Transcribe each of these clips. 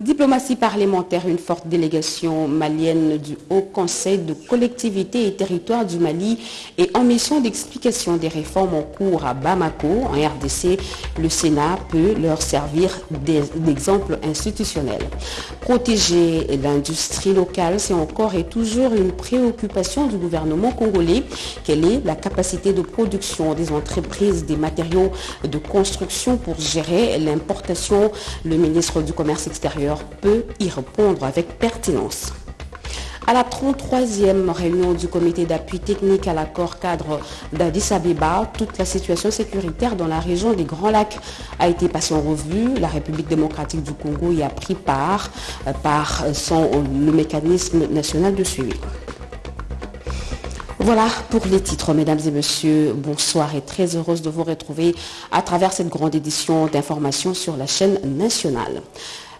Diplomatie parlementaire, une forte délégation malienne du Haut Conseil de collectivités et territoires du Mali est en mission d'explication des réformes en cours à Bamako, en RDC. Le Sénat peut leur servir d'exemple institutionnel. Protéger l'industrie locale, c'est encore et toujours une préoccupation du gouvernement congolais. Quelle est la capacité de production des entreprises des matériaux de construction pour gérer l'importation? Le ministre du Commerce extérieur peut y répondre avec pertinence. À la 33e réunion du comité d'appui technique à l'accord cadre d'Addis Abeba, toute la situation sécuritaire dans la région des Grands Lacs a été passée en revue. La République démocratique du Congo y a pris part euh, par son, le mécanisme national de suivi. Voilà pour les titres, mesdames et messieurs. Bonsoir et très heureuse de vous retrouver à travers cette grande édition d'information sur la chaîne nationale.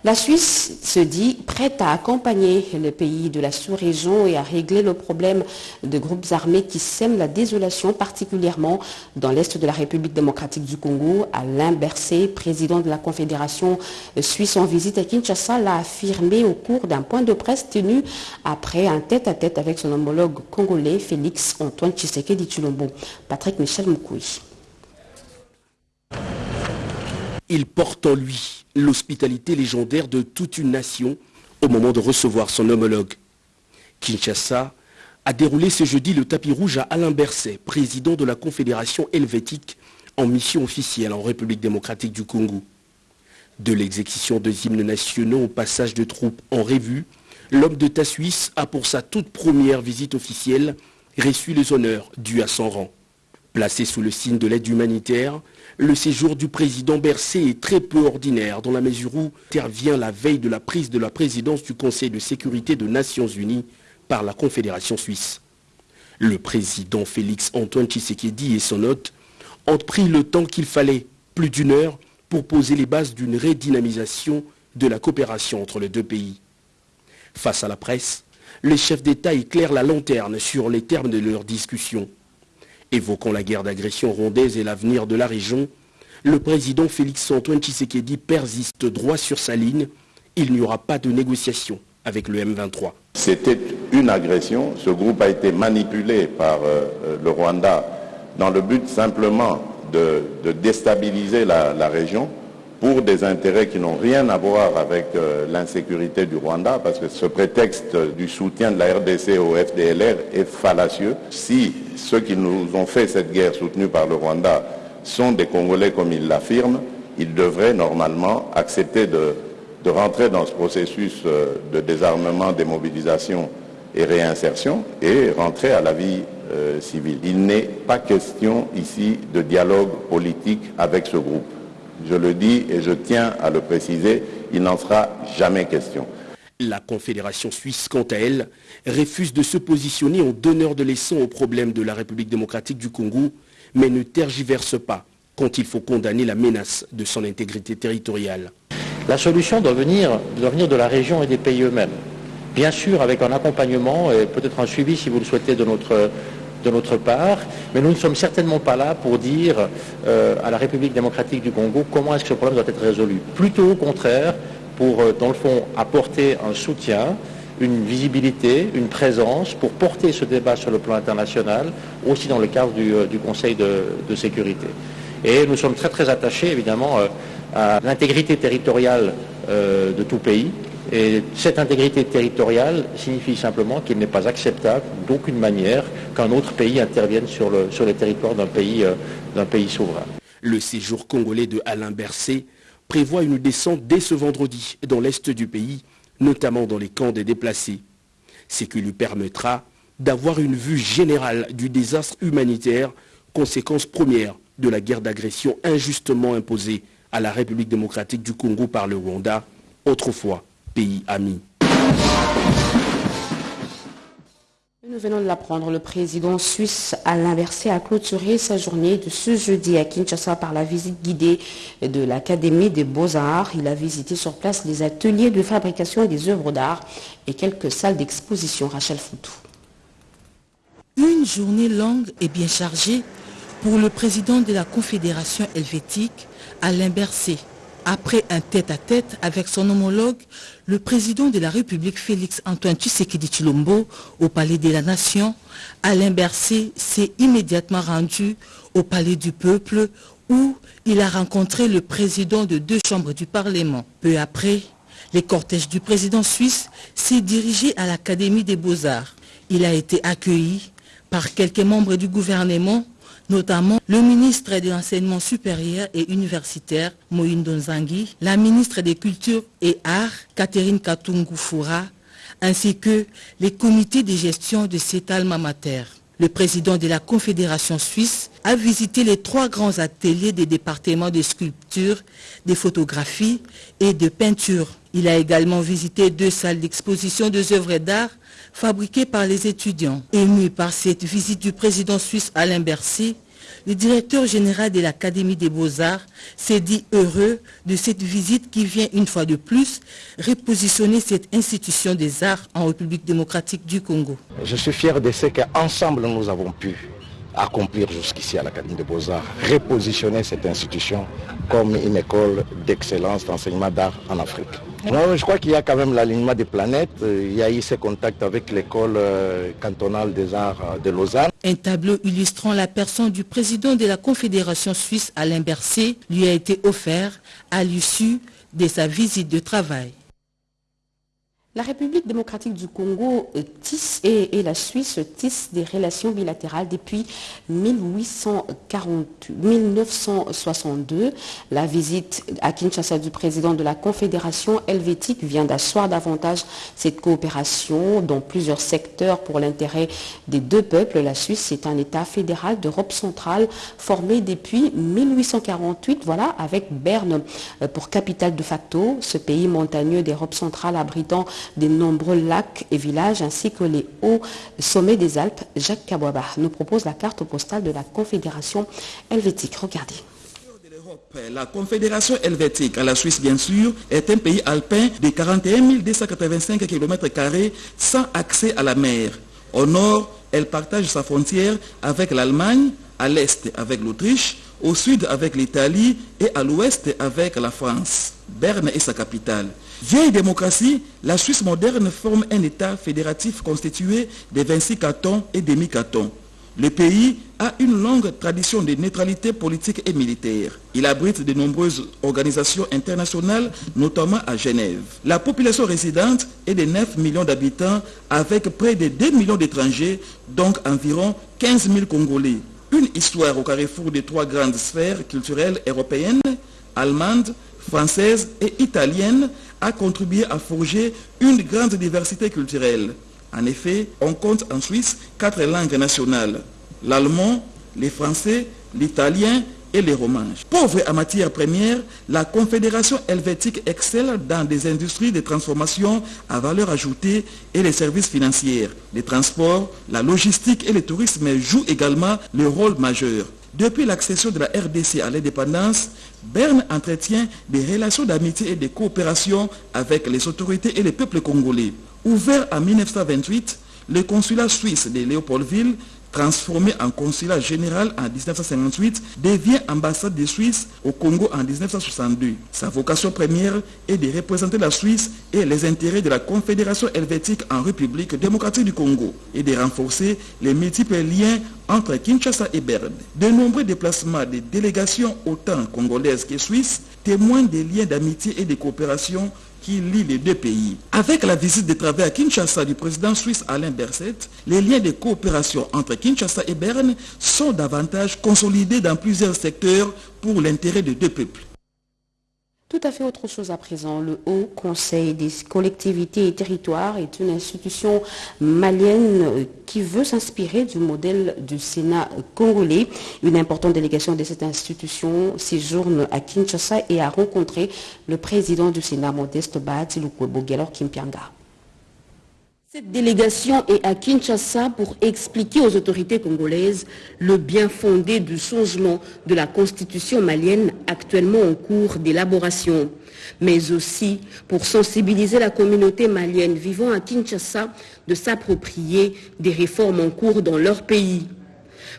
La Suisse se dit prête à accompagner le pays de la sous-région et à régler le problème de groupes armés qui sèment la désolation, particulièrement dans l'est de la République démocratique du Congo. Alain Berset, président de la Confédération suisse en visite à Kinshasa, l'a affirmé au cours d'un point de presse tenu après un tête-à-tête avec son homologue congolais Félix Antoine Tshisekedi Chulombo. Patrick Michel Moukoui. Il porte en lui l'hospitalité légendaire de toute une nation au moment de recevoir son homologue. Kinshasa a déroulé ce jeudi le tapis rouge à Alain Berset, président de la Confédération helvétique en mission officielle en République démocratique du Congo. De l'exécution de hymnes nationaux au passage de troupes en revue, l'homme de ta Suisse a pour sa toute première visite officielle reçu les honneurs dus à son rang. Placé sous le signe de l'aide humanitaire, le séjour du président Bercé est très peu ordinaire dans la mesure où intervient la veille de la prise de la présidence du Conseil de sécurité des Nations Unies par la Confédération suisse. Le président Félix Antoine Tshisekedi et son hôte ont pris le temps qu'il fallait, plus d'une heure, pour poser les bases d'une redynamisation de la coopération entre les deux pays. Face à la presse, les chefs d'État éclairent la lanterne sur les termes de leur discussion. Évoquant la guerre d'agression rondaise et l'avenir de la région, le président Félix-Antoine Tshisekedi persiste droit sur sa ligne. Il n'y aura pas de négociation avec le M23. C'était une agression. Ce groupe a été manipulé par euh, euh, le Rwanda dans le but simplement de, déstabiliser la région pour des intérêts qui n'ont rien à voir avec euh, l'insécurité du Rwanda, parce que ce prétexte du soutien de la RDC au FDLR est fallacieux. Si ceux qui nous ont fait cette guerre soutenue par le Rwanda sont des Congolais comme ils l'affirment, ils devraient normalement accepter de, rentrer dans ce processus euh, de désarmement, démobilisation et réinsertion et rentrer à la vie euh, civile. Il n'est pas question ici de dialogue politique avec ce groupe. Je le dis et je tiens à le préciser, il n'en sera jamais question. La Confédération suisse, quant à elle, refuse de se positionner en donneur de leçons aux problèmes de la République démocratique du Congo, mais ne tergiverse pas quand il faut condamner la menace de son intégrité territoriale. La solution doit venir, doit venir de la région et des pays eux-mêmes. Bien sûr, avec un accompagnement et peut-être un suivi, si vous le souhaitez, de notre de notre part, mais nous ne sommes certainement pas là pour dire euh, à la République démocratique du Congo comment est-ce que ce problème doit être résolu. Plutôt au contraire, pour, euh, dans le fond, apporter un soutien, une visibilité, une présence pour porter ce débat sur le plan international, aussi dans le cadre du, euh, Conseil de, sécurité. Et nous sommes très très attachés, évidemment, à l'intégrité territoriale de tout pays, et cette intégrité territoriale signifie simplement qu'il n'est pas acceptable d'aucune manière qu'un autre pays intervienne sur le, sur territoire d'un pays, euh, d'un pays souverain. Le séjour congolais de Alain Berset prévoit une descente dès ce vendredi dans l'est du pays, notamment dans les camps des déplacés. Ce qui lui permettra d'avoir une vue générale du désastre humanitaire, conséquence première de la guerre d'agression injustement imposée à la République démocratique du Congo par le Rwanda, autrefois nous venons de l'apprendre, le président suisse Alain Berset a clôturé sa journée de ce jeudi à Kinshasa par la visite guidée de l'Académie des Beaux-Arts. Il a visité sur place les ateliers de fabrication des œuvres d'art et quelques salles d'exposition. Rachel Foutou. Une journée longue et bien chargée pour le président de la Confédération helvétique, Alain Berset Après un tête-à-tête avec son homologue, le président de la République Félix Antoine Tshisekedi Chilombo au Palais de la Nation, Alain Berset s'est immédiatement rendu au Palais du Peuple où il a rencontré le président de deux chambres du Parlement. Peu après, les cortèges du président suisse s'est dirigé à l'Académie des Beaux-Arts. Il a été accueilli par quelques membres du gouvernement notamment le ministre de l'Enseignement supérieur et universitaire, Moïne Donzangui, la ministre des Cultures et Arts, Catherine Katungu-Foura, ainsi que les comités de gestion de cet alma mater. Le président de la Confédération suisse a visité les trois grands ateliers des départements de sculpture, de photographie et de peinture. Il a également visité deux salles d'exposition de œuvres d'art fabriquées par les étudiants. Ému par cette visite du président suisse Alain Bercy, le directeur général de l'Académie des Beaux-Arts s'est dit heureux de cette visite qui vient une fois de plus repositionner cette institution des arts en République démocratique du Congo. Je suis fier de ce qu'ensemble nous avons pu accomplir jusqu'ici à l'Académie des Beaux-Arts, repositionner cette institution comme une école d'excellence d'enseignement d'art en Afrique. je crois qu'il y a quand même l'alignement des planètes. Il y a eu ces contacts avec l'école euh, cantonale des arts de Lausanne. Un tableau illustrant la personne du président de la Confédération suisse Alain Berset lui a été offert à l'issue de sa visite de travail. La République démocratique du Congo tisse et, la Suisse tissent des relations bilatérales depuis 1962. La visite à Kinshasa du président de la Confédération helvétique vient d'asseoir davantage cette coopération dans plusieurs secteurs pour l'intérêt des deux peuples. La Suisse est un État fédéral d'Europe centrale formé depuis 1848, voilà, avec Berne pour capitale de facto, ce pays montagneux d'Europe centrale abritant des nombreux lacs et villages ainsi que les hauts sommets des Alpes. Jacques Kabouaba nous propose la carte postale de la Confédération helvétique. Regardez. La Confédération helvétique, à la Suisse bien sûr, est un pays alpin de 41 285 km sans accès à la mer. Au nord, elle partage sa frontière avec l'Allemagne, à l'est avec l'Autriche, au sud avec l'Italie et à l'ouest avec la France. Berne est sa capitale. Vieille démocratie, la Suisse moderne forme un État fédératif constitué de 26 cantons et demi-cantons. Le pays a une longue tradition de neutralité politique et militaire. Il abrite de nombreuses organisations internationales, notamment à Genève. La population résidente est de 9 millions d'habitants avec près de 2 millions d'étrangers, donc environ 15 000 Congolais. Une histoire au carrefour des trois grandes sphères culturelles européennes, allemandes, françaises et italiennes a contribué à forger une grande diversité culturelle. En effet, on compte en Suisse quatre langues nationales, l'allemand, les français, l'italien et les romanges. Pauvre en matière première, la Confédération helvétique excelle dans des industries de transformation à valeur ajoutée et les services financiers. Les transports, la logistique et le tourisme jouent également le rôle majeur. Depuis l'accession de la RDC à l'indépendance, Berne entretient des relations d'amitié et de coopération avec les autorités et les peuples congolais. Ouvert en 1928, le consulat suisse de Léopoldville transformé en consulat général en 1958, devient ambassade de Suisse au Congo en 1962. Sa vocation première est de représenter la Suisse et les intérêts de la Confédération helvétique en République démocratique du Congo et de renforcer les multiples liens entre Kinshasa et Berne. De nombreux déplacements des délégations autant congolaises que suisses témoignent des liens d'amitié et de coopération qui lie les deux pays. Avec la visite de travail à Kinshasa du président suisse Alain Berset, les liens de coopération entre Kinshasa et Berne sont davantage consolidés dans plusieurs secteurs pour l'intérêt des deux peuples. Tout à fait autre chose à présent. Le Haut Conseil des collectivités et territoires est une institution malienne qui veut s'inspirer du modèle du Sénat congolais. Une importante délégation de cette institution séjourne à Kinshasa et a rencontré le président du Sénat, Modeste Lukwebo, Kimpianga. Cette délégation est à Kinshasa pour expliquer aux autorités congolaises le bien fondé du changement de la constitution malienne actuellement en cours d'élaboration, mais aussi pour sensibiliser la communauté malienne vivant à Kinshasa de s'approprier des réformes en cours dans leur pays.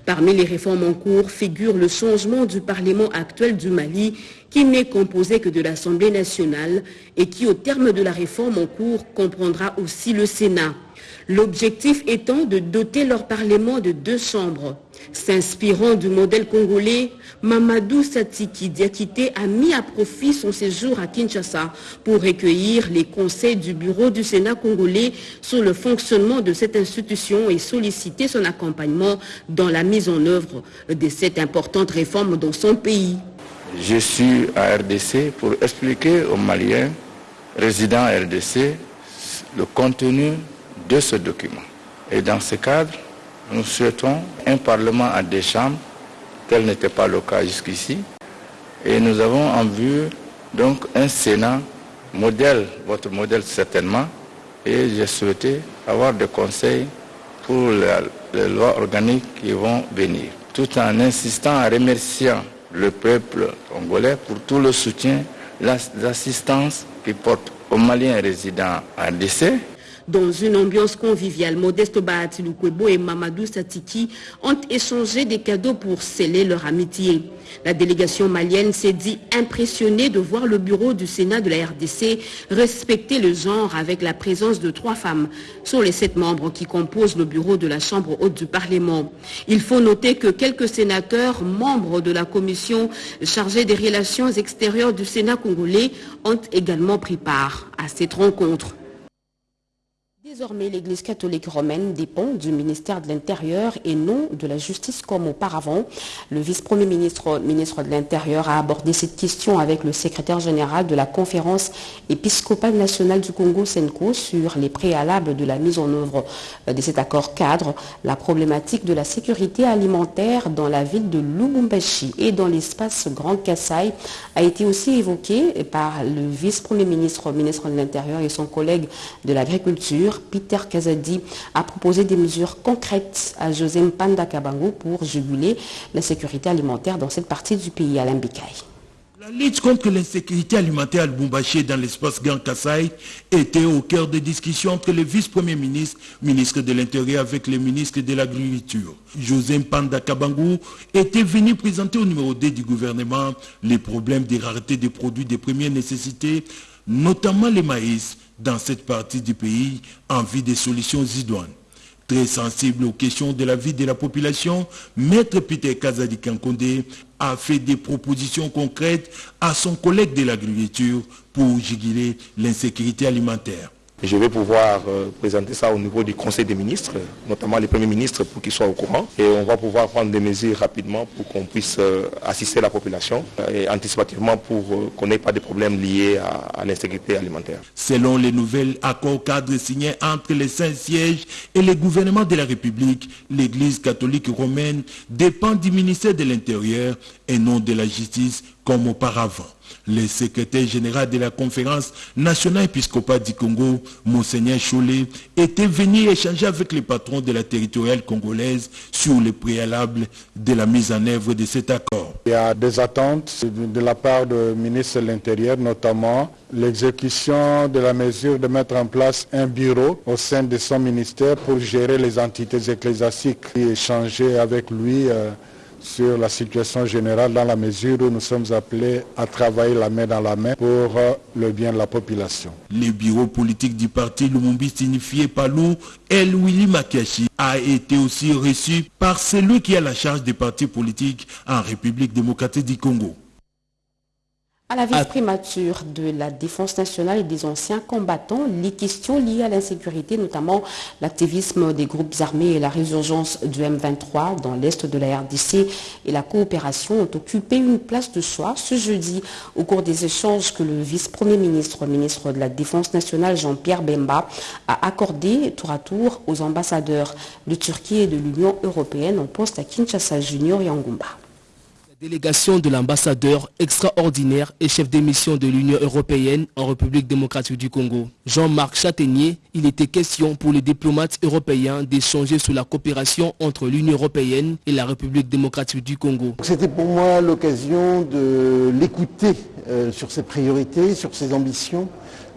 Parmi les réformes en cours figure le changement du Parlement actuel du Mali qui n'est composé que de l'Assemblée nationale et qui, au terme de la réforme en cours, comprendra aussi le Sénat. L'objectif étant de doter leur Parlement de deux chambres. S'inspirant du modèle congolais, Mamadou Satiki Diakité a mis à profit son séjour à Kinshasa pour recueillir les conseils du bureau du Sénat congolais sur le fonctionnement de cette institution et solliciter son accompagnement dans la mise en œuvre de cette importante réforme dans son pays. Je suis à RDC pour expliquer aux Maliens résidents à RDC le contenu de ce document. Et dans ce cadre, nous souhaitons un Parlement à deux chambres, tel n'était pas le cas jusqu'ici. Et nous avons en vue donc un Sénat modèle, votre modèle certainement, et j'ai souhaité avoir des conseils pour les, lois organiques qui vont venir, tout en insistant, en remerciant le peuple congolais pour tout le soutien, l'assistance qu'il porte aux Maliens résidents en décès dans une ambiance conviviale, Modeste Bahatiloukwebo et Mamadou Satiki ont échangé des cadeaux pour sceller leur amitié. La délégation malienne s'est dit impressionnée de voir le bureau du Sénat de la RDC respecter le genre avec la présence de trois femmes sur les sept membres qui composent le bureau de la Chambre haute du Parlement. Il faut noter que quelques sénateurs, membres de la commission chargée des relations extérieures du Sénat congolais, ont également pris part à cette rencontre. Désormais, l'Église catholique romaine dépend du ministère de l'Intérieur et non de la justice comme auparavant. Le vice-premier ministre, ministre de l'Intérieur a abordé cette question avec le secrétaire général de la conférence épiscopale nationale du Congo, Senko, sur les préalables de la mise en œuvre de cet accord cadre. La problématique de la sécurité alimentaire dans la ville de Lubumbashi et dans l'espace Grand Kassai a été aussi évoquée par le vice-premier ministre, ministre de l'Intérieur et son collègue de l'Agriculture. Peter Kazadi a proposé des mesures concrètes à José Mpanda Kabango pour juguler la sécurité alimentaire dans cette partie du pays, à Bikaï. La lutte contre l'insécurité alimentaire à Lubumbashi dans l'espace Grand Kassai était au cœur des discussions entre le vice-premier ministre, ministre de l'Intérieur avec le ministre de l'Agriculture. José Mpanda Kabangou était venu présenter au numéro 2 du gouvernement les problèmes des raretés des produits de première nécessité, notamment les maïs, dans cette partie du pays en vue des solutions idoines. Très sensible aux questions de la vie de la population, Maître Peter Kazadi Kankonde a fait des propositions concrètes à son collègue de l'agriculture pour juguler l'insécurité alimentaire. Je vais pouvoir euh, présenter ça au niveau du Conseil des ministres, notamment les premiers ministres pour qu'ils soient au courant. Et on va pouvoir prendre des mesures rapidement pour qu'on puisse euh, assister la population et anticipativement pour euh, qu'on n'ait pas de problèmes liés à, l'insécurité alimentaire. Selon les nouvelles accords cadres signés entre les cinq sièges et les gouvernements de la République, l'Église catholique romaine dépend du ministère de l'Intérieur et non de la justice comme auparavant. Le secrétaire général de la conférence nationale épiscopale du Congo, Monseigneur Chollet, était venu échanger avec les patrons de la territoriale congolaise sur les préalables de la mise en œuvre de cet accord. Il y a des attentes de la part du ministre de l'Intérieur, notamment l'exécution de la mesure de mettre en place un bureau au sein de son ministère pour gérer les entités ecclésiastiques et échanger avec lui euh, sur la situation générale dans la mesure où nous sommes appelés à travailler la main dans la main pour euh, le bien de la population. Le bureau politique du parti Lumumbi signifié Palou, El Willy Makiashi, a été aussi reçu par celui qui a la charge des partis politiques en République démocratique du Congo. À la vice-primature de la Défense nationale et des anciens combattants, les questions liées à l'insécurité, notamment l'activisme des groupes armés et la résurgence du M23 dans l'est de la RDC et la coopération ont occupé une place de choix ce jeudi au cours des échanges que le vice-premier ministre, ministre de la Défense nationale Jean-Pierre Bemba a accordé tour à tour aux ambassadeurs de Turquie et de l'Union européenne en poste à Kinshasa Junior et. Délégation de l'ambassadeur extraordinaire et chef d'émission de l'Union européenne en République démocratique du Congo. Jean-Marc Châtaignier, il était question pour les diplomates européens d'échanger sur la coopération entre l'Union européenne et la République démocratique du Congo. C'était pour moi l'occasion de l'écouter euh, sur ses priorités, sur ses ambitions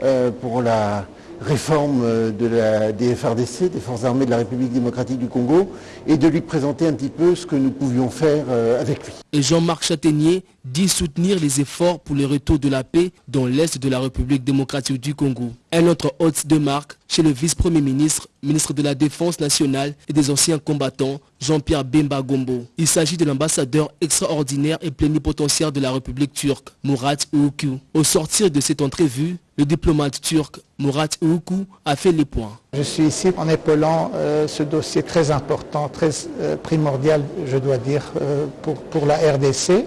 euh, pour la réforme de la, des FRDC, des Forces armées de la République démocratique du Congo, et de lui présenter un petit peu ce que nous pouvions faire avec lui. Jean-Marc Châtaignier dit soutenir les efforts pour le retour de la paix dans l'Est de la République démocratique du Congo. Un autre hôte de marque chez le vice-premier ministre, ministre de la Défense nationale et des anciens combattants, Jean-Pierre Bemba Gombo. Il s'agit de l'ambassadeur extraordinaire et plénipotentiaire de la République turque, Murat Oukou. Au sortir de cette entrevue, le diplomate turc Murat Oukou a fait les points. Je suis ici en épaulant euh, ce dossier très important, très euh, primordial, je dois dire, euh, pour, pour, la RDC.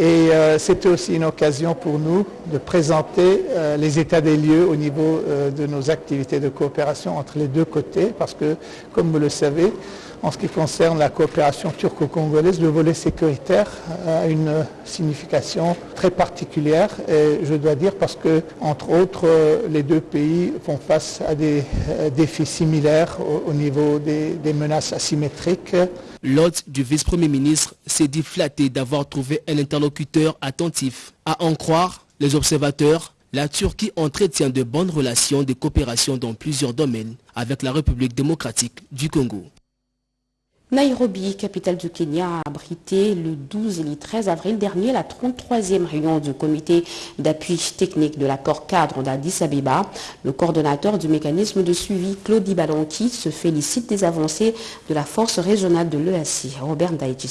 Et c'était aussi une occasion pour nous de présenter les états des lieux au niveau de nos activités de coopération entre les deux côtés, parce que, comme vous le savez, en ce qui concerne la coopération turco-congolaise, le volet sécuritaire a une signification très particulière et je dois dire parce que, entre autres, les deux pays font face à des défis similaires au, niveau des, des menaces asymétriques. L'hôte du vice-premier ministre s'est dit flatté d'avoir trouvé un interlocuteur attentif. À en croire les observateurs, la Turquie entretient de bonnes relations de coopération dans plusieurs domaines avec la République démocratique du Congo. Nairobi, capitale du Kenya, a abrité le 12 et le 13 avril dernier la 33e réunion du comité d'appui technique de l'accord cadre d'Addis Abeba. Le coordonnateur du mécanisme de suivi, Claudie Balonki, se félicite des avancées de la force régionale de l'EAC. Robert Ndaïti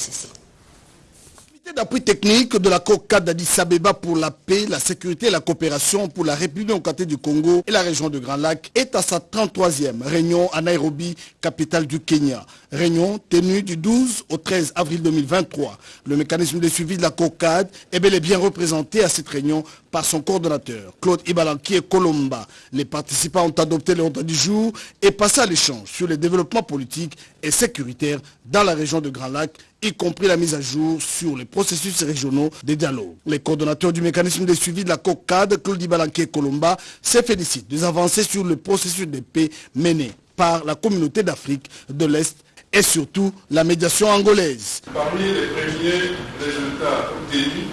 d'appui technique de la COCA d'Addis Abeba pour la paix, la sécurité et la coopération pour la République démocratique du Congo et la région de Grand Lac est à sa 33e réunion à Nairobi, capitale du Kenya. Réunion tenue du 12 au 13 avril 2023. Le mécanisme de suivi de la COCAD est bel et bien représenté à cette réunion par son coordonnateur, Claude Ibalanki et Colomba. Les participants ont adopté l'ordre du jour et passé à l'échange sur les développements politiques et sécuritaires dans la région de Grand Lac, y compris la mise à jour sur les processus régionaux des dialogues. Les coordonnateurs du mécanisme de suivi de la COCAD, Claude Ibalanki et Colomba, se félicitent des avancées sur le processus de paix mené par la communauté d'Afrique de l'Est et surtout la médiation angolaise. Parmi les premiers résultats obtenus,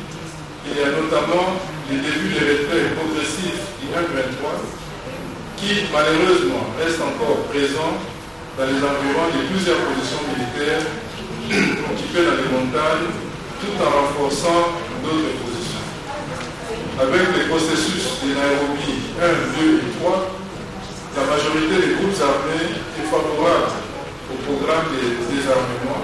il y a notamment le début des retraits progressifs du 2023 qui malheureusement reste encore présent dans les environs de plusieurs positions militaires occupées dans les montagnes tout en renforçant d'autres positions. Avec les processus de Nairobi 1, 2 et 3, la majorité des groupes armés est favorable au programme de désarmement,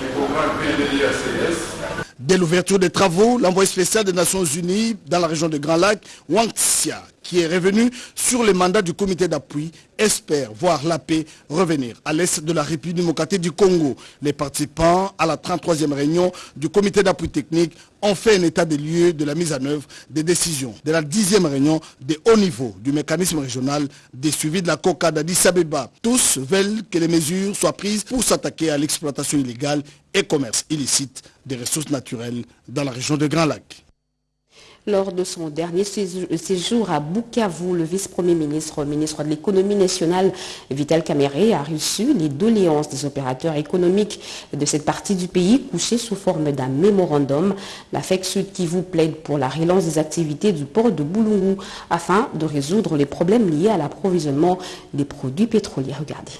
le programme PDIACS. Dès l'ouverture des travaux, l'envoyé spécial des Nations Unies dans la région de Grand Lac, Wang Xia, qui est revenu sur les mandats du comité d'appui, espère voir la paix revenir à l'est de la République démocratique du Congo. Les participants à la 33e réunion du comité d'appui technique ont fait un état des lieux de la mise en œuvre des décisions de la 10e réunion de haut niveau du mécanisme régional des suivis de la COCA d'Addis Abeba. Tous veulent que les mesures soient prises pour s'attaquer à l'exploitation illégale et commerce illicite des ressources naturelles dans la région de Grand Lac. Lors de son dernier séjour à Bukavu, le vice-premier ministre, ministre de l'économie nationale, Vital Kamere, a reçu les doléances des opérateurs économiques de cette partie du pays couchées sous forme d'un mémorandum. La FEC Sud Kivu plaide pour la relance des activités du port de Boulungu afin de résoudre les problèmes liés à l'approvisionnement des produits pétroliers. Regardez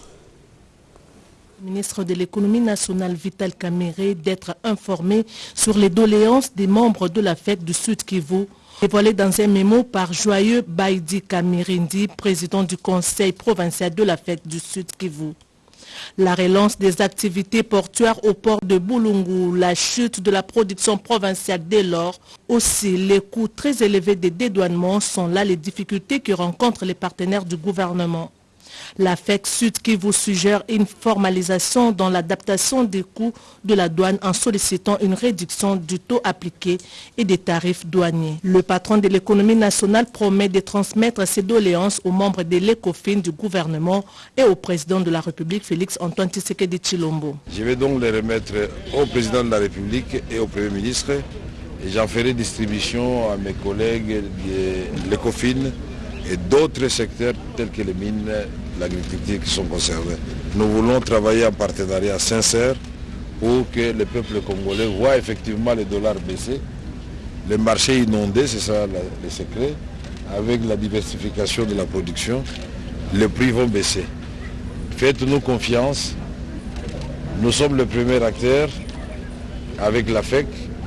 ministre de l'économie nationale Vital Kamere d'être informé sur les doléances des membres de la fête du Sud Kivu, dévoilé dans un mémo par Joyeux Baidi Kamirindi, président du conseil provincial de la fête du Sud Kivu. La relance des activités portuaires au port de Boulungu, la chute de la production provinciale dès lors, aussi les coûts très élevés des dédouanements sont là les difficultés que rencontrent les partenaires du gouvernement. La FEC Sud qui vous suggère une formalisation dans l'adaptation des coûts de la douane en sollicitant une réduction du taux appliqué et des tarifs douaniers. Le patron de l'économie nationale promet de transmettre ses doléances aux membres de l'ECOFIN du gouvernement et au président de la République Félix Antoine Tshisekedi Chilombo. Je vais donc les remettre au président de la République et au Premier ministre j'en ferai distribution à mes collègues de l'ECOFIN et d'autres secteurs tels que les mines, l'agriculture qui sont concernés. Nous voulons travailler en partenariat sincère pour que le peuple congolais voit effectivement les dollars baisser, les marchés inondés, c'est ça le secret, avec la diversification de la production, les prix vont baisser. Faites-nous confiance. Nous sommes le premier acteur avec la FEC,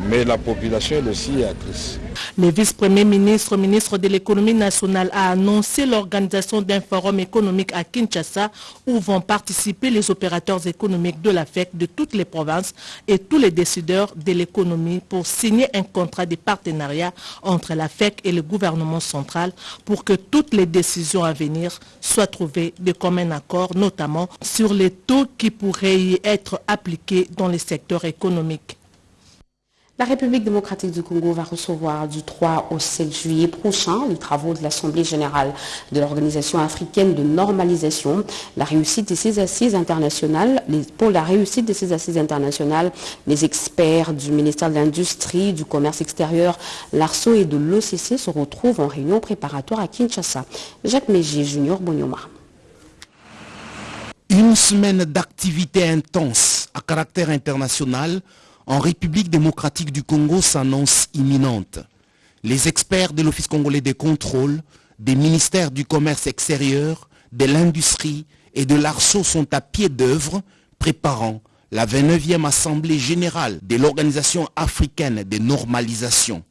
mais la population elle aussi est actrice. Le vice-premier ministre, ministre de l'économie nationale, a annoncé l'organisation d'un forum économique à Kinshasa où vont participer les opérateurs économiques de la FEC de toutes les provinces et tous les décideurs de l'économie pour signer un contrat de partenariat entre la FEC et le gouvernement central pour que toutes les décisions à venir soient trouvées de commun accord, notamment sur les taux qui pourraient y être appliqués dans les secteurs économiques. La République démocratique du Congo va recevoir du 3 au 7 juillet prochain les travaux de l'Assemblée générale de l'Organisation africaine de normalisation. La réussite de ces assises internationales, pour la réussite de ces assises internationales, les experts du ministère de l'Industrie, du Commerce extérieur, l'ARSO et de l'OCC se retrouvent en réunion préparatoire à Kinshasa. Jacques Mégier, Junior Bonyoma. Une semaine d'activité intense à caractère international en République démocratique du Congo s'annonce imminente. Les experts de l'Office congolais des contrôles, des ministères du commerce extérieur, de l'industrie et de l'ARSO sont à pied d'œuvre préparant la 29e Assemblée générale de l'Organisation africaine de normalisation.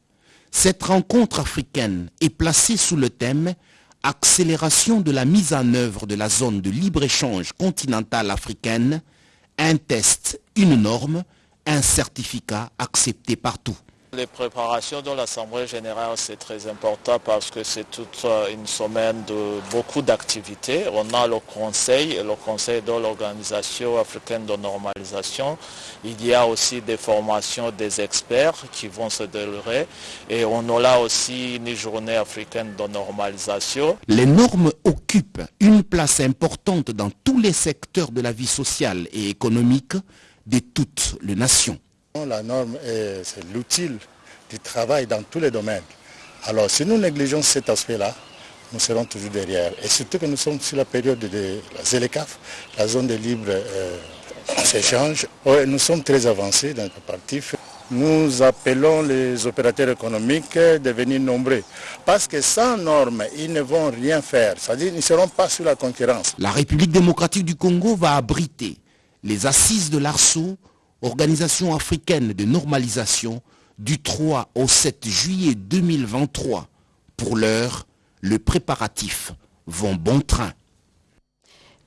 Cette rencontre africaine est placée sous le thème Accélération de la mise en œuvre de la zone de libre-échange continentale africaine, un test, une norme, un certificat accepté partout. Les préparations de l'Assemblée générale, c'est très important parce que c'est toute une semaine de beaucoup d'activités. On a le Conseil, le Conseil de l'Organisation africaine de normalisation. Il y a aussi des formations des experts qui vont se dérouler. Et on aura aussi une journée africaine de normalisation. Les normes occupent une place importante dans tous les secteurs de la vie sociale et économique de toutes les nations. La norme, c'est l'outil du travail dans tous les domaines. Alors si nous négligeons cet aspect-là, nous serons toujours derrière. Et surtout que nous sommes sur la période de la ZELECAF, la zone de libre euh, échange. nous sommes très avancés dans le parti. Nous appelons les opérateurs économiques de venir nombreux. Parce que sans normes, ils ne vont rien faire. C'est-à-dire qu'ils ne seront pas sur la concurrence. La République démocratique du Congo va abriter les assises de l'ARSO, Organisation africaine de normalisation, du 3 au 7 juillet 2023. Pour l'heure, le préparatif vont bon train.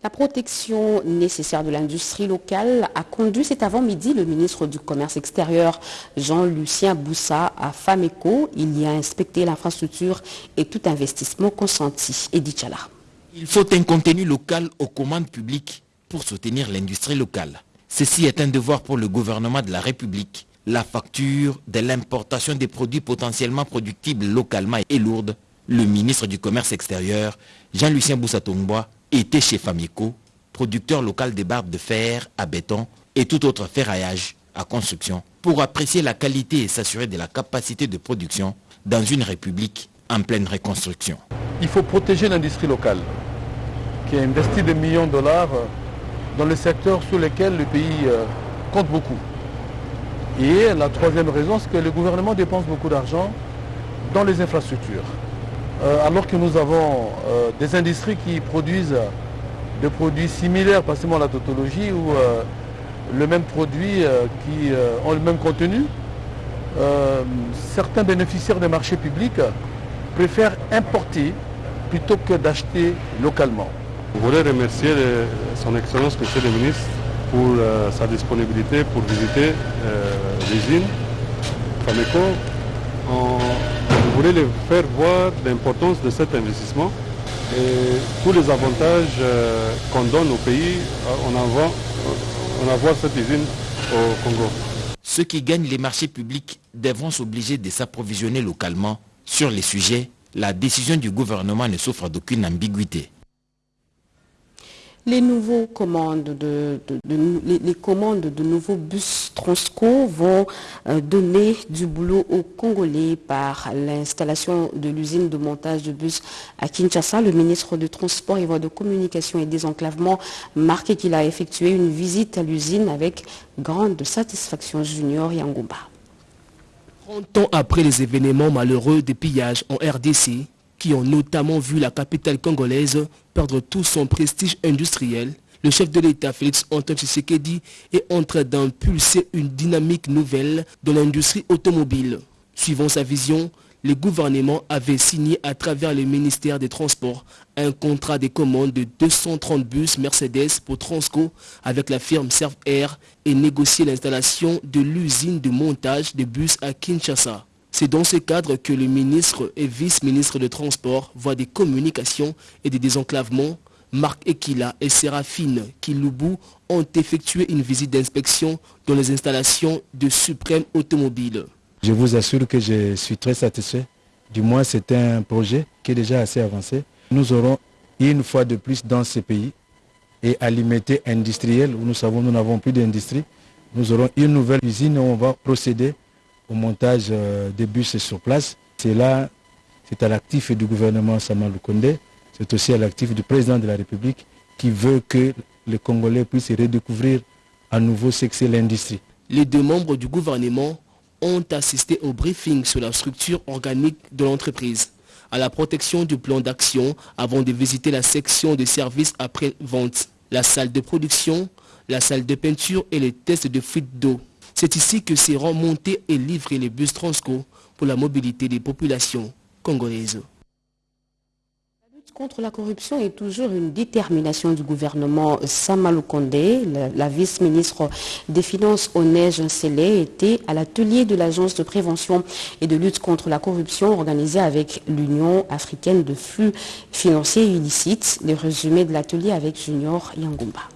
La protection nécessaire de l'industrie locale a conduit cet avant-midi le ministre du Commerce extérieur Jean-Lucien Boussa à FAMECO. Il y a inspecté l'infrastructure et tout investissement consenti. Edith Chala. Il faut un contenu local aux commandes publiques pour soutenir l'industrie locale. Ceci est un devoir pour le gouvernement de la République. La facture de l'importation des produits potentiellement productibles localement est lourde. Le ministre du Commerce extérieur, Jean-Lucien Boussatongbois, était chez Famico, producteur local des barbes de fer à béton et tout autre ferraillage à construction, pour apprécier la qualité et s'assurer de la capacité de production dans une république en pleine reconstruction. Il faut protéger l'industrie locale qui a investi des millions de dollars dans les secteurs sur lesquels le pays euh, compte beaucoup. Et la troisième raison, c'est que le gouvernement dépense beaucoup d'argent dans les infrastructures. Euh, alors que nous avons euh, des industries qui produisent des produits similaires, pas seulement la tautologie, ou le même produit qui ont le même contenu, certains bénéficiaires des marchés publics préfèrent importer plutôt que d'acheter localement. Je voudrais remercier son Excellence, Monsieur le ministre, pour euh, sa disponibilité pour visiter euh, l'usine Fameco. je voulais faire voir l'importance de cet investissement et tous les avantages euh, qu'on donne au pays en avoir, en avoir cette usine au Congo. Ceux qui gagnent les marchés publics devront s'obliger de s'approvisionner localement. Sur les sujets, la décision du gouvernement ne souffre d'aucune ambiguïté. Les, nouveaux commandes de, nouveaux bus Transco vont euh, donner du boulot aux Congolais par l'installation de l'usine de montage de bus à Kinshasa. Le ministre de Transport et Voies de Communication et Désenclavement marqué qu'il a effectué une visite à l'usine avec grande satisfaction. Junior Yangomba. 30 ans après les événements malheureux des pillages en RDC, qui ont notamment vu la capitale congolaise perdre tout son prestige industriel, le chef de l'État, Félix Antoine Tshisekedi, est en train d'impulser une dynamique nouvelle dans l'industrie automobile. Suivant sa vision, le gouvernement avait signé à travers le ministère des Transports un contrat de commande de 230 bus Mercedes pour Transco avec la firme Serv Air et négocié l'installation de l'usine de montage de bus à Kinshasa. C'est dans ce cadre que le ministre et vice-ministre de Transport, voient des communications et des désenclavements, Marc Ekila et Séraphine Kiloubou ont effectué une visite d'inspection dans les installations de Suprême Automobile. Je vous assure que je suis très satisfait. Du moins, c'est un projet qui est déjà assez avancé. Nous aurons une fois de plus dans ce pays et à limiter industriel où nous savons nous n'avons plus d'industrie, nous aurons une nouvelle usine où on va procéder au montage euh, des bus sur place. C'est là, c'est à l'actif du gouvernement Samalou Kondé, c'est aussi à l'actif du président de la République qui veut que les Congolais puissent redécouvrir à nouveau ce que c'est l'industrie. Les deux membres du gouvernement ont assisté au briefing sur la structure organique de l'entreprise, à la protection du plan d'action avant de visiter la section de services après-vente, la salle de production, la salle de peinture et les tests de fuite d'eau. C'est ici que seront montés et livrés les bus Transco pour la mobilité des populations congolaises contre la corruption est toujours une détermination du gouvernement Samalou Kondé. La, la vice-ministre des Finances Onège Nsele était à l'atelier de l'Agence de prévention et de lutte contre la corruption organisée avec l'Union africaine de flux financiers illicites. Le résumé de l'atelier avec Junior Yangumba.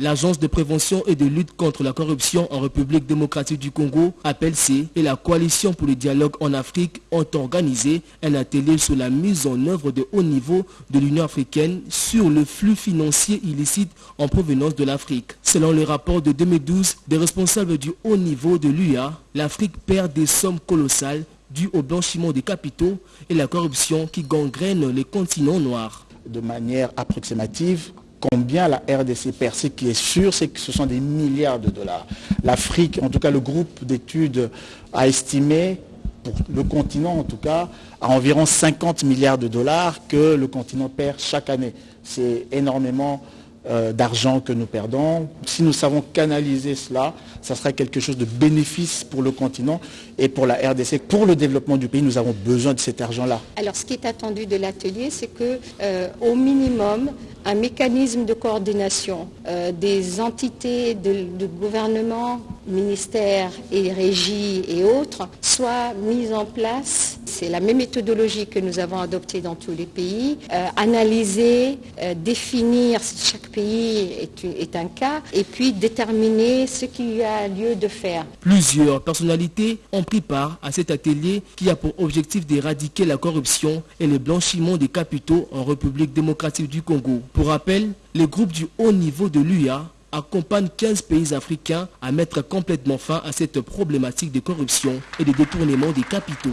L'Agence de prévention et de lutte contre la corruption en République démocratique du Congo, APLC, et la Coalition pour le dialogue en Afrique ont organisé un atelier sur la mise en œuvre de haut niveau de l'Union africaine sur le flux financier illicite en provenance de l'Afrique. Selon le rapport de 2012 des responsables du haut niveau de l'UA, l'Afrique perd des sommes colossales dues au blanchiment des capitaux et la corruption qui gangrène les continents noirs. De manière approximative, combien la RDC perd. Ce qui est sûr, c'est que ce sont des milliards de dollars. L'Afrique, en tout cas le groupe d'études, a estimé, pour le continent en tout cas, à environ 50 milliards de dollars que le continent perd chaque année. C'est énormément euh, d'argent que nous perdons. Si nous savons canaliser cela, ça sera quelque chose de bénéfice pour le continent et pour la RDC. Pour le développement du pays, nous avons besoin de cet argent-là. Alors ce qui est attendu de l'atelier, c'est que euh, au minimum, un mécanisme de coordination euh, des entités de, de, gouvernement, ministères et régies et autres soit mise en place. C'est la même méthodologie que nous avons adoptée dans tous les pays. Euh, analyser, définir chaque pays est, un cas et puis déterminer ce qu'il y a lieu de faire. Plusieurs personnalités ont pris part à cet atelier qui a pour objectif d'éradiquer la corruption et le blanchiment des capitaux en République démocratique du Congo. Pour rappel, les groupes du haut niveau de l'UIA accompagnent 15 pays africains à mettre complètement fin à cette problématique de corruption et de détournement des capitaux.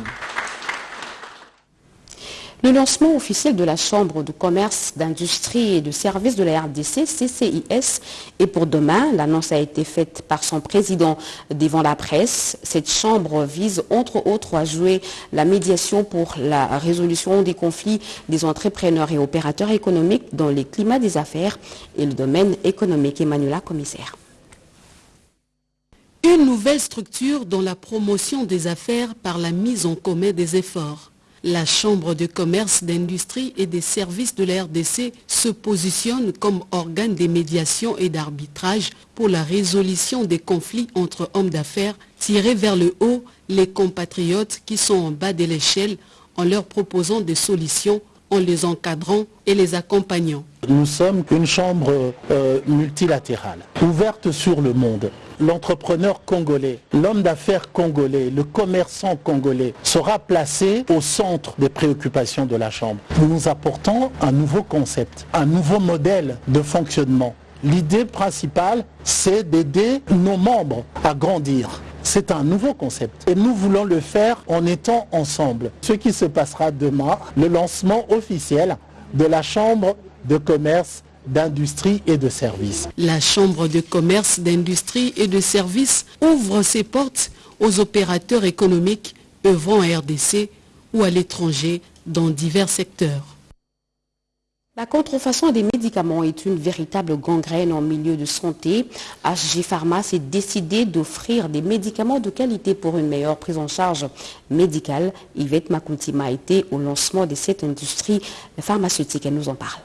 Le lancement officiel de la Chambre de commerce, d'industrie et de services de la RDC, CCIS, est pour demain. L'annonce a été faite par son président devant la presse. Cette chambre vise entre autres à jouer la médiation pour la résolution des conflits des entrepreneurs et opérateurs économiques dans les climats des affaires et le domaine économique. Emmanuela, commissaire. Une nouvelle structure dans la promotion des affaires par la mise en commun des efforts. La Chambre de commerce, d'industrie et des services de la RDC se positionne comme organe de médiation et d'arbitrage pour la résolution des conflits entre hommes d'affaires, tirer vers le haut les compatriotes qui sont en bas de l'échelle en leur proposant des solutions, en les encadrant et les accompagnant. Nous sommes une chambre euh, multilatérale, ouverte sur le monde l'entrepreneur congolais, l'homme d'affaires congolais, le commerçant congolais sera placé au centre des préoccupations de la Chambre. Nous nous apportons un nouveau concept, un nouveau modèle de fonctionnement. L'idée principale, c'est d'aider nos membres à grandir. C'est un nouveau concept et nous voulons le faire en étant ensemble. Ce qui se passera demain, le lancement officiel de la Chambre de commerce d'industrie et de services. La Chambre de commerce, d'industrie et de services ouvre ses portes aux opérateurs économiques œuvrant à RDC ou à l'étranger dans divers secteurs. La contrefaçon des médicaments est une véritable gangrène en milieu de santé. HG Pharma s'est décidé d'offrir des médicaments de qualité pour une meilleure prise en charge médicale. Yvette Makuntima a été au lancement de cette industrie pharmaceutique. Elle nous en parle.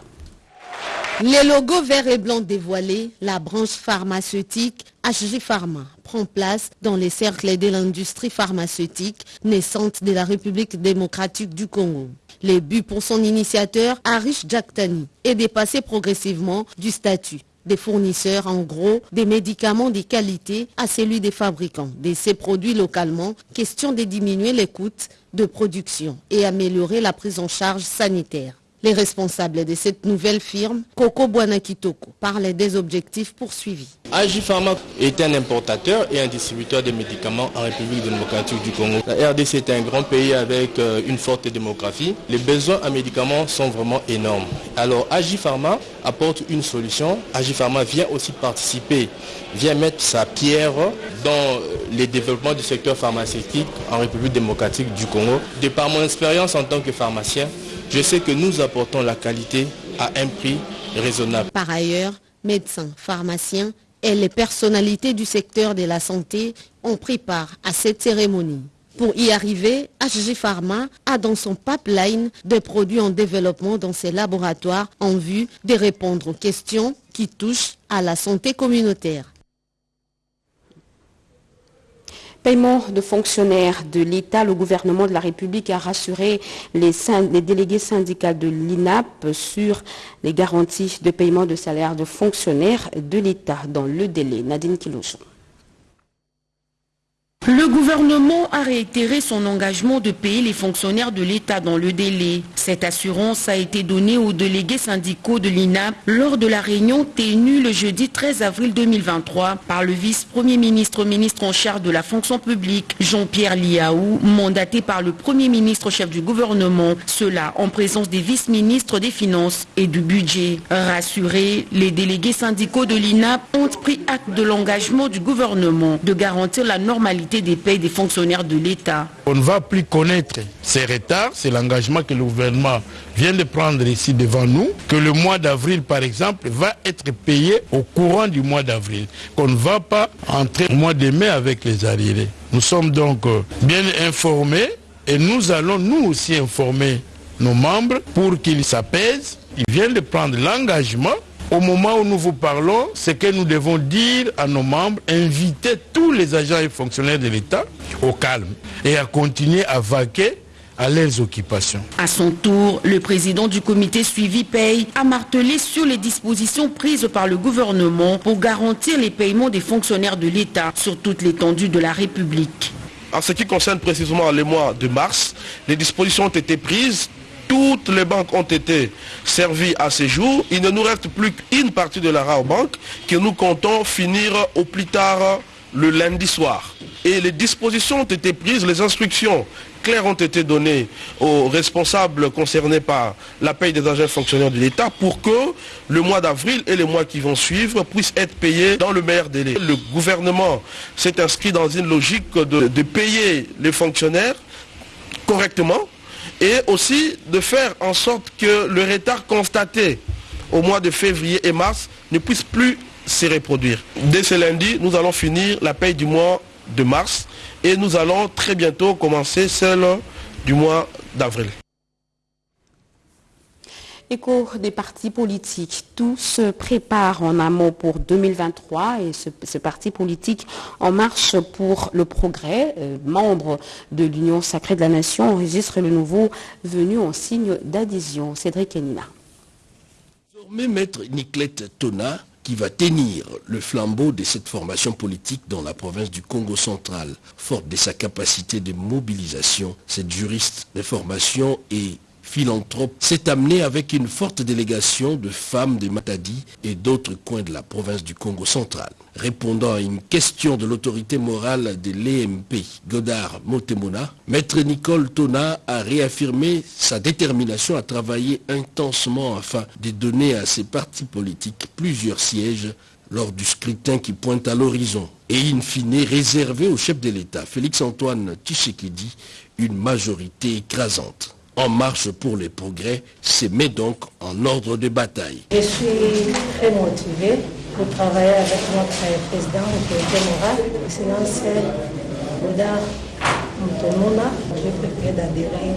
Les logos vert et blanc dévoilés, la branche pharmaceutique HG Pharma prend place dans les cercles de l'industrie pharmaceutique naissante de la République démocratique du Congo. Le but pour son initiateur, Arish Jaktani, est de passer progressivement du statut des fournisseurs en gros des médicaments de qualité à celui des fabricants de ces produits localement, question de diminuer les coûts de production et améliorer la prise en charge sanitaire. Les responsables de cette nouvelle firme, Coco Buanakitoko, parlent des objectifs poursuivis. AG Pharma est un importateur et un distributeur de médicaments en République démocratique du Congo. La RDC est un grand pays avec euh, une forte démographie. Les besoins en médicaments sont vraiment énormes. Alors AG Pharma apporte une solution. AG Pharma vient aussi participer, vient mettre sa pierre dans les développements du secteur pharmaceutique en République démocratique du Congo. De par mon expérience en tant que pharmacien, je sais que nous apportons la qualité à un prix raisonnable. Par ailleurs, médecins, pharmaciens et les personnalités du secteur de la santé ont pris part à cette cérémonie. Pour y arriver, HG Pharma a dans son pipeline des produits en développement dans ses laboratoires en vue de répondre aux questions qui touchent à la santé communautaire. Paiement de fonctionnaires de l'État, le gouvernement de la République a rassuré les, délégués syndicaux de l'INAP sur les garanties de paiement de salaire de fonctionnaires de l'État dans le délai. Nadine Kilochon. Le gouvernement a réitéré son engagement de payer les fonctionnaires de l'État dans le délai. Cette assurance a été donnée aux délégués syndicaux de l'INAP lors de la réunion tenue le jeudi 13 avril 2023 par le vice-premier ministre ministre en charge de la fonction publique Jean-Pierre Liaou, mandaté par le premier ministre chef du gouvernement, cela en présence des vice-ministres des Finances et du Budget. Rassurés, les délégués syndicaux de l'INAP ont pris acte de l'engagement du gouvernement de garantir la normalité des payes des fonctionnaires de l'État. On ne va plus connaître ces retards, c'est l'engagement que le gouvernement vient de prendre ici devant nous, que le mois d'avril par exemple va être payé au courant du mois d'avril, qu'on ne va pas entrer au mois de mai avec les arriérés. Nous sommes donc bien informés et nous allons nous aussi informer nos membres pour qu'ils s'apaisent. Ils viennent de prendre l'engagement au moment où nous vous parlons, ce que nous devons dire à nos membres, inviter tous les agents et fonctionnaires de l'État au calme et à continuer à vaquer à leurs occupations. À son tour, le président du comité suivi paye a martelé sur les dispositions prises par le gouvernement pour garantir les paiements des fonctionnaires de l'État sur toute l'étendue de la République. En ce qui concerne précisément le mois de mars, les dispositions ont été prises toutes les banques ont été servies à ce jour. Il ne nous reste plus qu'une partie de la rare banque que nous comptons finir au plus tard le lundi soir. Et les dispositions ont été prises, les instructions claires ont été données aux responsables concernés par la paye des agents fonctionnaires de l'État pour que le mois d'avril et les mois qui vont suivre puissent être payés dans le meilleur délai. Le gouvernement s'est inscrit dans une logique de payer les fonctionnaires correctement et aussi de faire en sorte que le retard constaté au mois de février et mars ne puisse plus se reproduire. Dès ce lundi, nous allons finir la paye du mois de mars et nous allons très bientôt commencer celle du mois d'avril. Écho des partis politiques, tout se prépare en amont pour 2023 et ce, ce parti politique En Marche pour le Progrès, euh, membre de l'Union Sacrée de la Nation, enregistre le nouveau venu en signe d'adhésion. Cédric Enina. Désormais, maître Niclette Tona, qui va tenir le flambeau de cette formation politique dans la province du Congo central, forte de sa capacité de mobilisation, cette juriste de formation et philanthrope s'est amené avec une forte délégation de femmes de Matadi et d'autres coins de la province du Congo central. Répondant à une question de l'autorité morale de l'EMP, Godard Motemona, Maître Nicole Tona a réaffirmé sa détermination à travailler intensement afin de donner à ces partis politiques plusieurs sièges lors du scrutin qui pointe à l'horizon et in fine réservé au chef de l'État, Félix-Antoine Tshisekedi, une majorité écrasante. En marche pour les progrès se met donc en ordre de bataille. Je suis très motivé pour travailler avec notre président, l'autorité morale, sinon c'est Boudar Moutomouna. Je préfère d'adhérer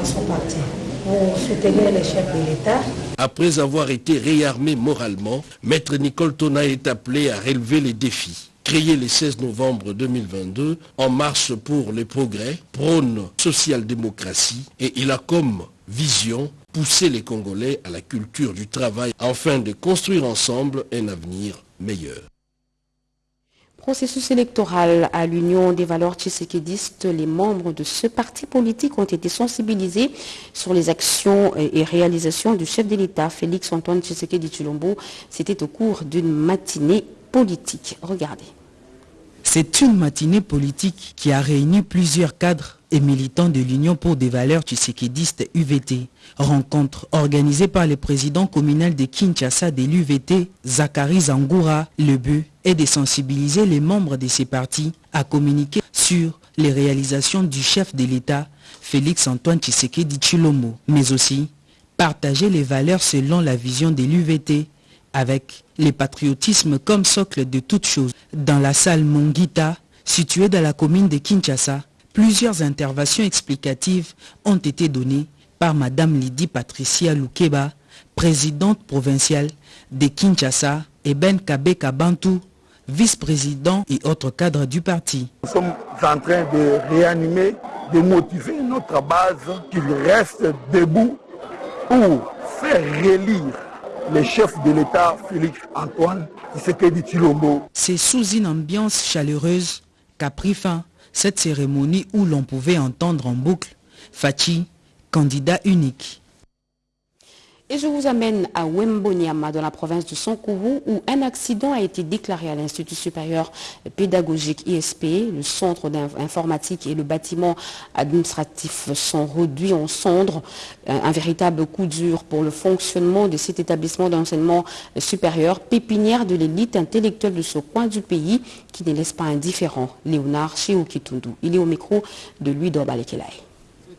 à son parti pour soutenir les chefs de l'État. Après avoir été réarmé moralement, Maître Nicole Tona est appelé à relever les défis. Créé le 16 novembre 2022, En marche pour les progrès, prône social-démocratie et il a comme vision pousser les Congolais à la culture du travail afin de construire ensemble un avenir meilleur. Processus électoral à l'Union des valeurs tshisekidistes, les membres de ce parti politique ont été sensibilisés sur les actions et réalisations du chef de l'État, Félix Antoine Tshisekedi Chulombo. C'était au cours d'une matinée politique. Regardez. C'est une matinée politique qui a réuni plusieurs cadres et militants de l'Union pour des valeurs tshisekidistes UVT. Rencontre organisée par le président communal de Kinshasa de l'UVT, Zachary Zangoura. Le but est de sensibiliser les membres de ces partis à communiquer sur les réalisations du chef de l'État, Félix Antoine Tshisekedi Chilombo, mais aussi partager les valeurs selon la vision de l'UVT avec le patriotisme comme socle de toute chose. Dans la salle Mongita, située dans la commune de Kinshasa, plusieurs interventions explicatives ont été données par Madame Lydie Patricia Lukeba, présidente provinciale de Kinshasa, et Ben Kabeka Bantou, vice-président et autres cadres du parti. Nous sommes en train de réanimer, de motiver notre base qu'il reste debout pour faire relire le chef de l'État, Félix Antoine. C'est sous une ambiance chaleureuse qu'a pris fin cette cérémonie où l'on pouvait entendre en boucle Fachi, candidat unique. Et je vous amène à Wembonyama, dans la province de Sankourou, où un accident a été déclaré à l'Institut supérieur pédagogique ISP. Le centre d'informatique et le bâtiment administratif sont réduits en cendres. Un, véritable coup dur pour le fonctionnement de cet établissement d'enseignement supérieur, pépinière de l'élite intellectuelle de ce coin du pays, qui ne laisse pas indifférent Léonard Chioukitundu. Il est au micro de Louis Dorbalekelaï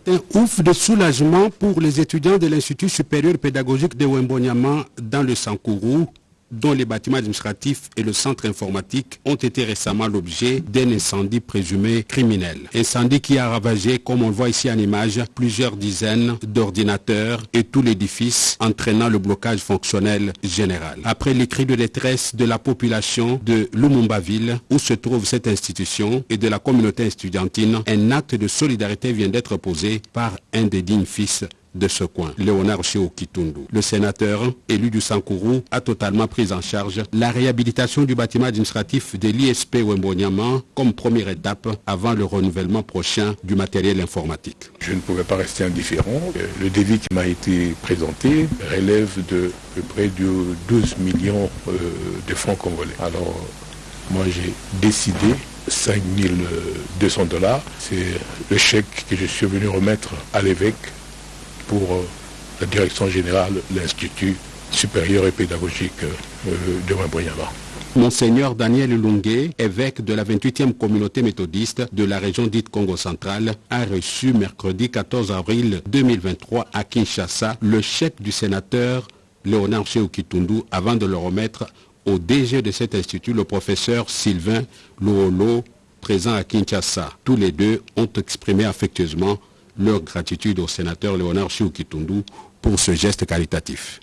un ouf de soulagement pour les étudiants de l'Institut supérieur pédagogique de Wembonyama dans le Sankourou, dont les bâtiments administratifs et le centre informatique ont été récemment l'objet d'un incendie présumé criminel. Incendie qui a ravagé, comme on le voit ici en image, plusieurs dizaines d'ordinateurs et tout l'édifice, entraînant le blocage fonctionnel général. Après les cris de détresse de la population de Lumumba-Ville, où se trouve cette institution, et de la communauté estudiantine, un acte de solidarité vient d'être posé par un des dignes fils de ce coin, Léonard Kitundu. Le sénateur élu du Sankourou a totalement pris en charge la réhabilitation du bâtiment administratif de l'ISP Wembonyama comme première étape avant le renouvellement prochain du matériel informatique. Je ne pouvais pas rester indifférent. Le devis qui m'a été présenté relève de, près de 12 millions euh, de francs congolais. Alors, moi j'ai décidé 5200 dollars. C'est le chèque que je suis venu remettre à l'évêque pour euh, la direction générale, l'Institut supérieur et pédagogique euh, de Wimboyama. Monseigneur Daniel Lungue, évêque de la 28e communauté méthodiste de la région dite Congo central, a reçu mercredi 14 avril 2023 à Kinshasa le chèque du sénateur Léonard Kitundu avant de le remettre au DG de cet institut, le professeur Sylvain Louolo, présent à Kinshasa. Tous les deux ont exprimé affectueusement leur gratitude au sénateur Léonard Chioukitundu pour ce geste qualitatif.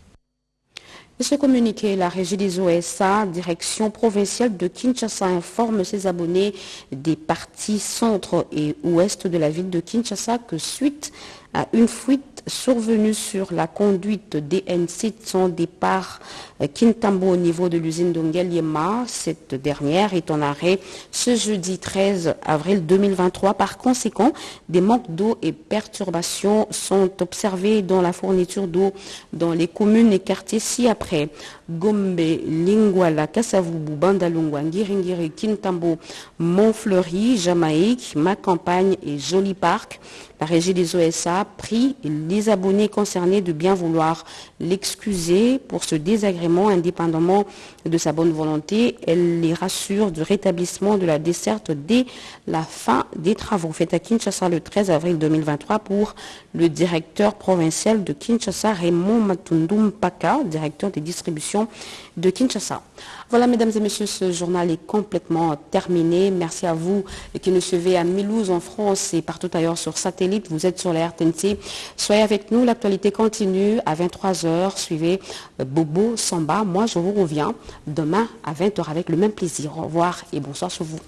Ce communiqué, la régie des OSA, direction provinciale de Kinshasa, informe ses abonnés des parties centre et ouest de la ville de Kinshasa que suite à une fuite survenue sur la conduite DN6 son départ Kintambo au niveau de l'usine d'Ongeliema. Cette dernière est en arrêt ce jeudi 13 avril 2023. Par conséquent, des manques d'eau et perturbations sont observés dans la fourniture d'eau dans les communes et quartiers ci-après. Gombe, Lingwala, Kasavubu, Bandalungwa, Ngiringiri, Kintambo, Montfleury, Jamaïque, Ma Campagne et Joli Park. La régie des OSA prie les abonnés concernés de bien vouloir l'excuser pour ce désagrément indépendamment de sa bonne volonté. Elle les rassure du rétablissement de la desserte dès la fin des travaux. Fait à Kinshasa le 13 avril 2023 pour le directeur provincial de Kinshasa, Raymond Matundum Paka, directeur des distributions de Kinshasa. Voilà, mesdames et messieurs, ce journal est complètement terminé. Merci à vous qui nous suivez à Milouz en France et partout ailleurs sur satellite. Vous êtes sur la RTNC. Soyez avec nous. L'actualité continue à 23h. Suivez Bobo Samba. Moi, je vous reviens demain à 20h avec le même plaisir. Au revoir et bonsoir sur vous.